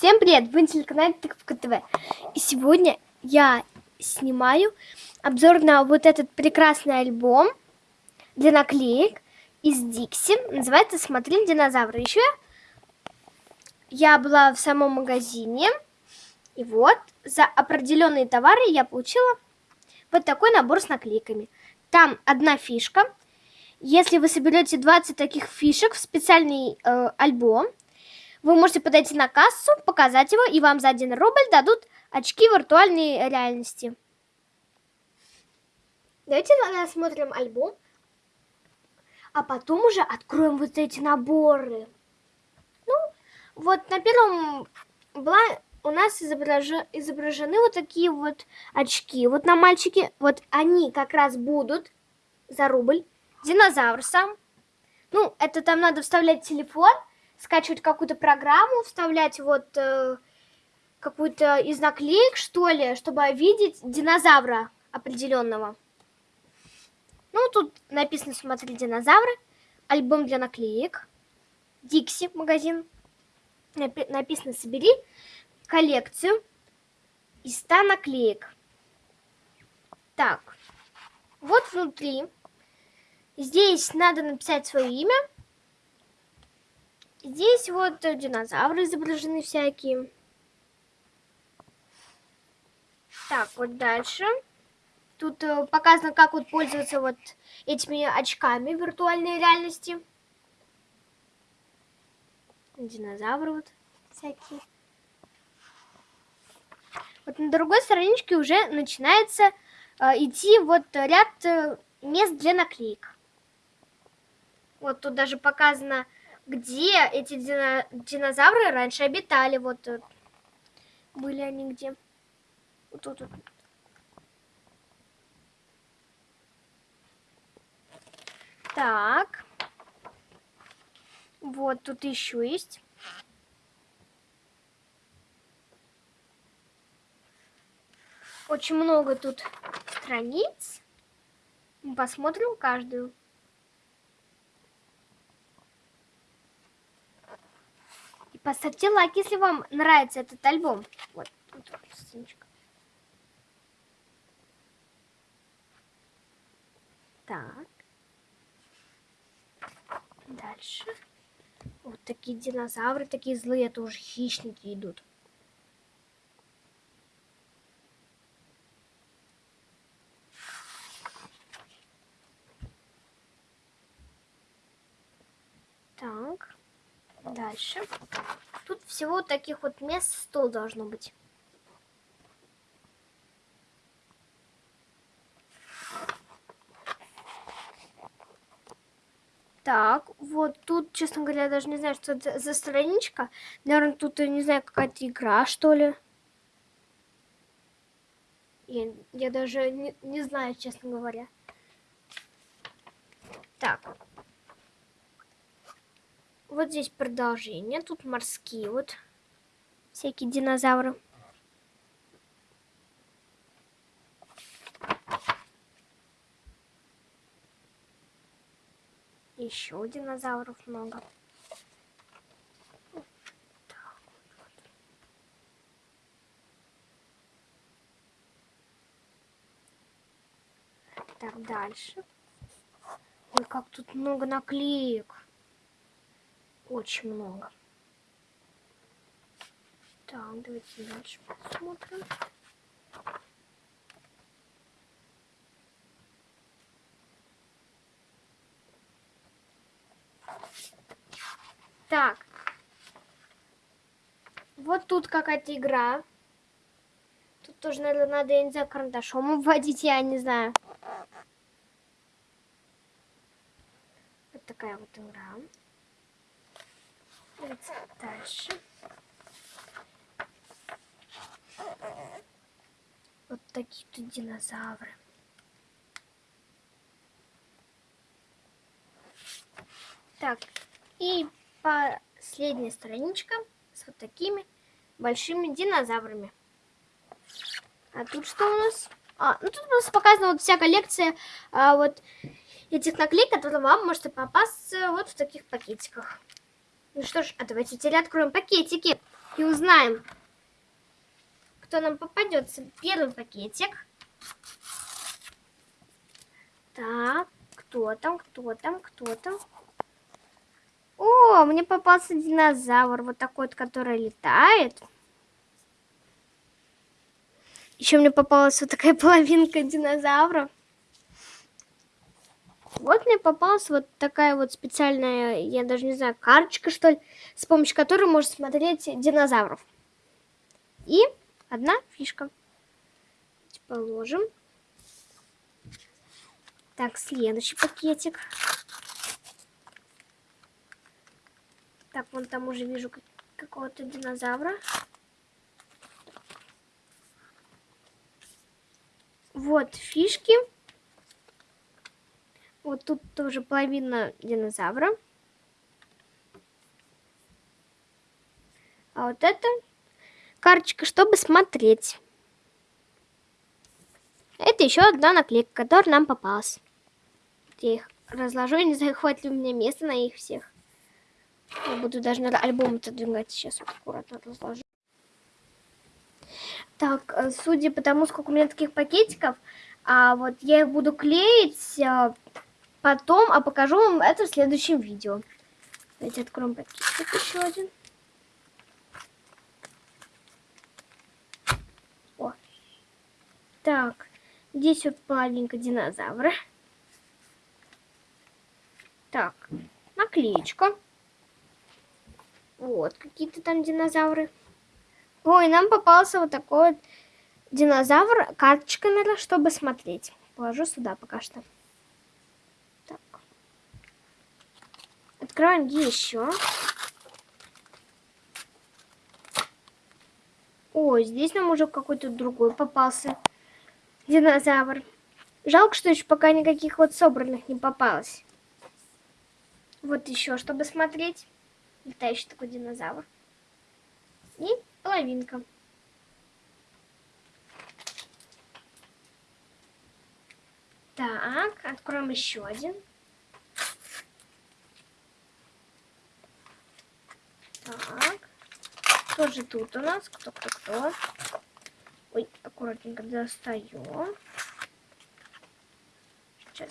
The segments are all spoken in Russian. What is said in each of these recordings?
Всем привет! Вы на телеканале Тыковка ТВ. И сегодня я снимаю обзор на вот этот прекрасный альбом для наклеек из Дикси. Называется «Смотри динозавры». Еще я была в самом магазине. И вот за определенные товары я получила вот такой набор с наклейками. Там одна фишка. Если вы соберете 20 таких фишек в специальный э, альбом, вы можете подойти на кассу, показать его, и вам за 1 рубль дадут очки виртуальной реальности. Давайте рассмотрим альбом, а потом уже откроем вот эти наборы. Ну, вот на первом была у нас изображены, изображены вот такие вот очки. Вот на мальчике, вот они как раз будут за рубль. Динозавр сам. Ну, это там надо вставлять телефон, скачивать какую-то программу, вставлять вот э, какую-то из наклеек, что ли, чтобы видеть динозавра определенного. Ну, тут написано «Смотри динозавры», альбом для наклеек, Дикси магазин, написано «Собери коллекцию из 100 наклеек». Так, вот внутри. Здесь надо написать свое имя, Здесь вот динозавры изображены всякие. Так, вот дальше. Тут э, показано, как вот пользоваться вот этими очками виртуальной реальности. Динозавры вот всякие. Вот на другой страничке уже начинается э, идти вот ряд э, мест для наклеек. Вот тут даже показано где эти дина динозавры раньше обитали. Вот э, были они где? Вот тут. Вот. Так. Вот тут еще есть. Очень много тут страниц. Посмотрим каждую. Поставьте лайк, если вам нравится этот альбом. Вот, вот ссылочка. Так. Дальше. Вот такие динозавры, такие злые, это уже хищники идут. Так. Дальше. Тут всего таких вот мест 100 должно быть. Так, вот тут, честно говоря, я даже не знаю, что это за страничка. Наверное, тут, не знаю, какая-то игра, что ли. Я, я даже не, не знаю, честно говоря. Так, вот здесь продолжение. Тут морские вот всякие динозавры. Еще динозавров много. Так, дальше. Ой, как тут много наклеек. Очень много. Так, давайте дальше посмотрим. Так. Вот тут какая-то игра. Тут тоже, наверное, надо, я не знаю, карандашом вводить, я не знаю. Вот такая вот игра. Давайте дальше. Вот такие-то динозавры. Так, и последняя страничка с вот такими большими динозаврами. А тут что у нас? А, ну тут у нас показана вот вся коллекция а, вот этих наклеек, которые вам можете попасться вот в таких пакетиках. Ну что ж, а давайте теперь откроем пакетики. и узнаем, кто нам попадется. Первый пакетик. Так, кто там, кто там, кто там? О, мне попался динозавр, вот такой вот, который летает. Еще мне попалась вот такая половинка динозавра. Вот мне попалась вот такая вот специальная, я даже не знаю, карточка, что ли, с помощью которой можно смотреть динозавров. И одна фишка. Положим. Так, следующий пакетик. Так, вон там уже вижу какого-то динозавра. Вот фишки. Вот тут тоже половина динозавра. А вот это карточка, чтобы смотреть. Это еще одна наклейка, которая нам попалась. Я их разложу, не знаю, ли у меня места на их всех. Я буду даже на альбом отодвигать сейчас. Вот аккуратно разложу. Так, э, судя по тому, сколько у меня таких пакетиков, а вот я их буду клеить а, потом, а покажу вам это в следующем видео. Давайте откроем пакетик еще один. О. Так, здесь вот половинка динозавра. Так, наклеечка. Вот, какие-то там динозавры. Ой, нам попался вот такой вот динозавр. Карточка, наверное, чтобы смотреть. Положу сюда пока что. Откроем еще. Ой, здесь нам уже какой-то другой попался динозавр. Жалко, что еще пока никаких вот собранных не попалось. Вот еще, чтобы смотреть. Летающий такой динозавр. И половинка. Так, откроем еще один. Так, кто же тут у нас? Кто, кто, кто? Ой, аккуратненько достаю. Сейчас.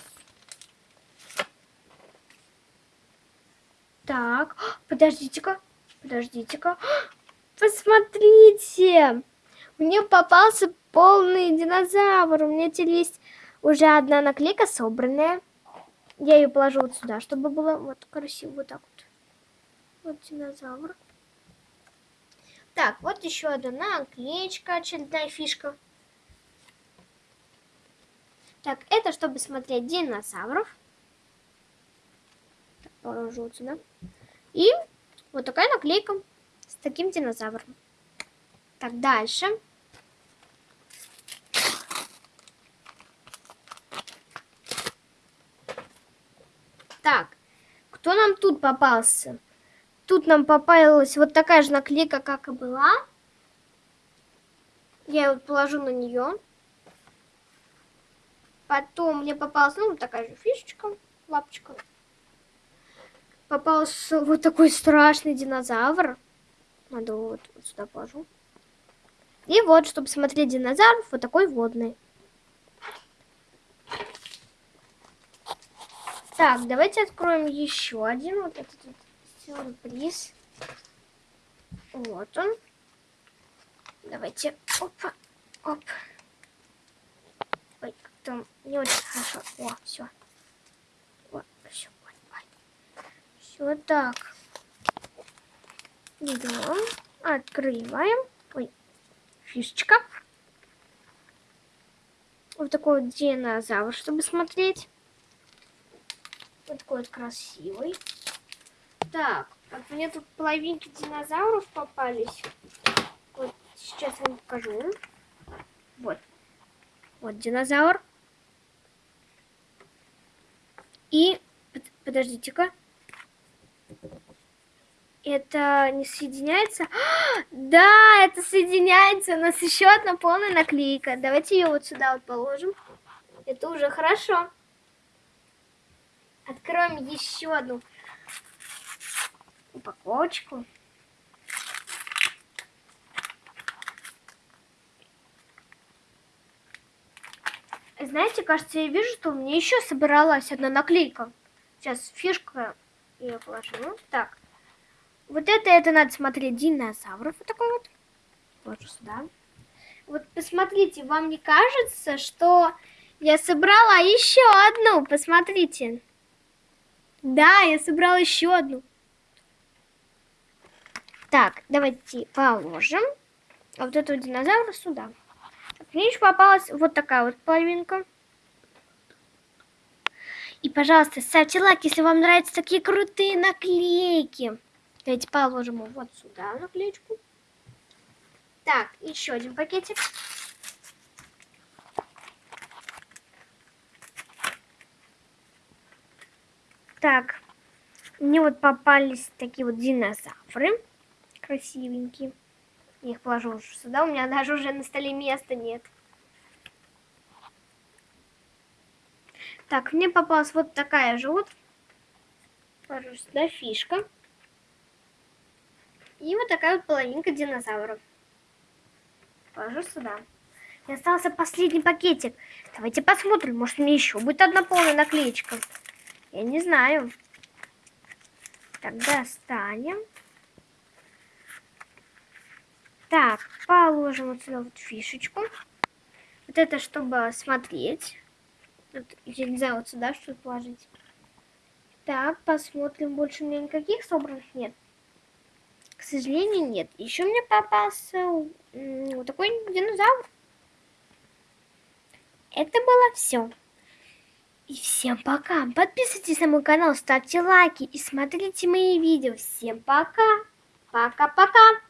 Так, подождите-ка, подождите-ка. Посмотрите! Мне попался полный динозавр. У меня теперь есть уже одна наклейка собранная. Я ее положу вот сюда, чтобы было вот красиво вот так вот. Вот динозавр. Так, вот еще одна наклеечка, очередная фишка. Так, это чтобы смотреть динозавров. Так, положу сюда. И вот такая наклейка с таким динозавром. Так, дальше. Так, кто нам тут попался? Тут нам попалась вот такая же наклейка, как и была. Я вот положу на нее. Потом мне попалась, ну, такая же фишечка, лапочка. Попался вот такой страшный динозавр. Надо вот, вот сюда положу. И вот, чтобы смотреть динозавров, вот такой водный. Так, давайте откроем еще один вот этот вот сюрприз. Вот он. Давайте, опа, оп. Ой, как-то не очень хорошо. О, все. Вот, все, все так. Идем, открываем. Ой, фишечка. Вот такой вот динозавр, чтобы смотреть. Вот такой вот красивый. Так, вот мне тут половинки динозавров попались. Вот сейчас вам покажу. Вот. Вот динозавр. И, подождите-ка, это не соединяется? да, это соединяется. У нас еще одна полная наклейка. Давайте ее вот сюда вот положим. Это уже хорошо. Откроем еще одну упаковочку. Знаете, кажется, я вижу, что у меня еще собралась одна наклейка. Сейчас фишка ее положу. Ну, так. Вот это, это надо смотреть динозавров. Вот такой вот. Вот сюда. Вот посмотрите, вам не кажется, что я собрала еще одну? Посмотрите. Да, я собрала еще одну. Так, давайте положим вот этого динозавра сюда. Мне еще попалась вот такая вот половинка. И, пожалуйста, ставьте лайк, если вам нравятся такие крутые наклейки. Давайте положим его вот сюда наклеечку. Так, еще один пакетик. Так, мне вот попались такие вот динозавры красивенькие. Я их положу уже сюда, у меня даже уже на столе места нет. Так, мне попалась вот такая же вот, положу сюда, фишка. И вот такая вот половинка динозавров. Положу сюда. И остался последний пакетик. Давайте посмотрим, может мне еще будет одна полная наклеечка. Я не знаю. Тогда достанем. Так, положим вот сюда вот фишечку. Вот это, чтобы смотреть. Вот, я не знаю, вот сюда что положить. Так, посмотрим. Больше у меня никаких собранных нет. К сожалению, нет. Еще мне попался вот такой динозавр. Это было все. И всем пока. Подписывайтесь на мой канал, ставьте лайки и смотрите мои видео. Всем пока. Пока-пока.